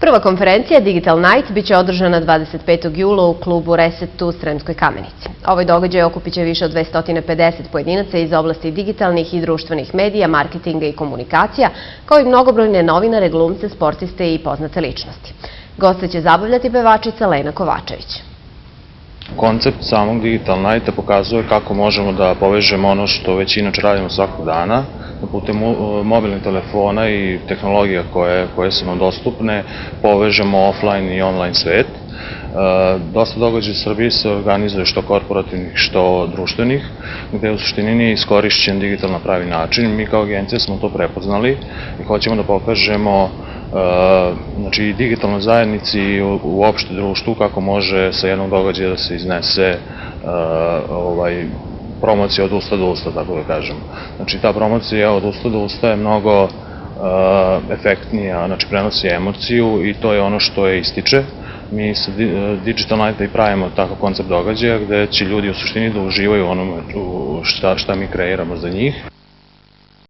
Prva konferencija Digital Night biće održana 25. jula u klubu Reset u Sremskoj kamenici. Ovaj događaj okupit će više od 250 pojedinaca iz oblasti digitalnih i društvenih medija, marketinga i komunikacija, kao i mnogobrojne novinare, glumce, sportiste i poznate ličnosti. Goste će zabavljati pevačica Lena Kovačević. Koncept samog Digital Nighta pokazuje kako možemo da povežemo ono što već inače radimo svakog dana, da putem mobilnih telefona i tehnologija koje, koje su nam dostupne povežemo offline i online svet. E, dosta događaja u Srbiji se organizuje što korporativnih, što društvenih, gde u suštini nije iskorišćen digital na pravi način. Mi kao agencija smo to prepoznali i hoćemo da pokažemo znači digitalnoj zajednici i uopšte društvu kako može sa jednog događaja da se iznese ovaj, promocija od usta do usta, tako da kažem. Znači ta promocija od usta do usta je mnogo efektnija, znači prenosi emociju i to je ono što je ističe. Mi sa Digital Night i pravimo takav koncept događaja gde će ljudi u suštini da uživaju onome šta mi kreiramo za njih.